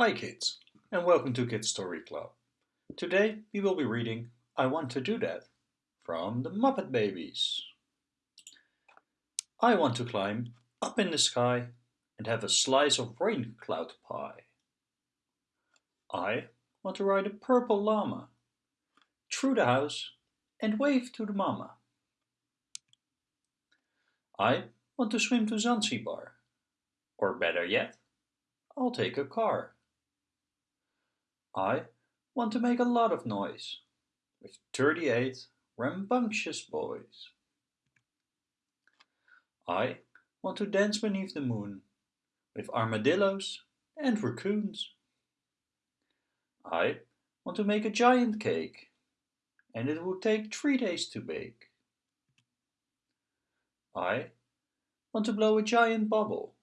Hi kids, and welcome to Kids Story Club. Today we will be reading I Want to Do That from the Muppet Babies. I want to climb up in the sky and have a slice of rain cloud pie. I want to ride a purple llama through the house and wave to the mama. I want to swim to Zanzibar, or better yet, I'll take a car. I want to make a lot of noise with 38 rambunctious boys. I want to dance beneath the moon with armadillos and raccoons. I want to make a giant cake and it will take three days to bake. I want to blow a giant bubble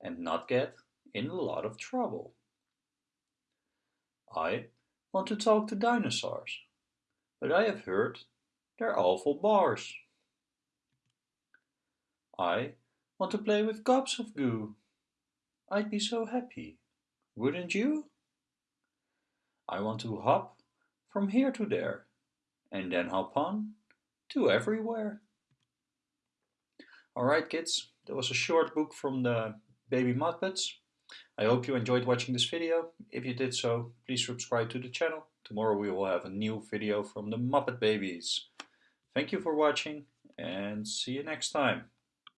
and not get in a lot of trouble. I want to talk to dinosaurs, but I have heard they're awful bars. I want to play with gobs of goo. I'd be so happy, wouldn't you? I want to hop from here to there, and then hop on to everywhere. Alright kids, that was a short book from the Baby Muppets. I hope you enjoyed watching this video. If you did so, please subscribe to the channel. Tomorrow we will have a new video from the Muppet Babies. Thank you for watching and see you next time.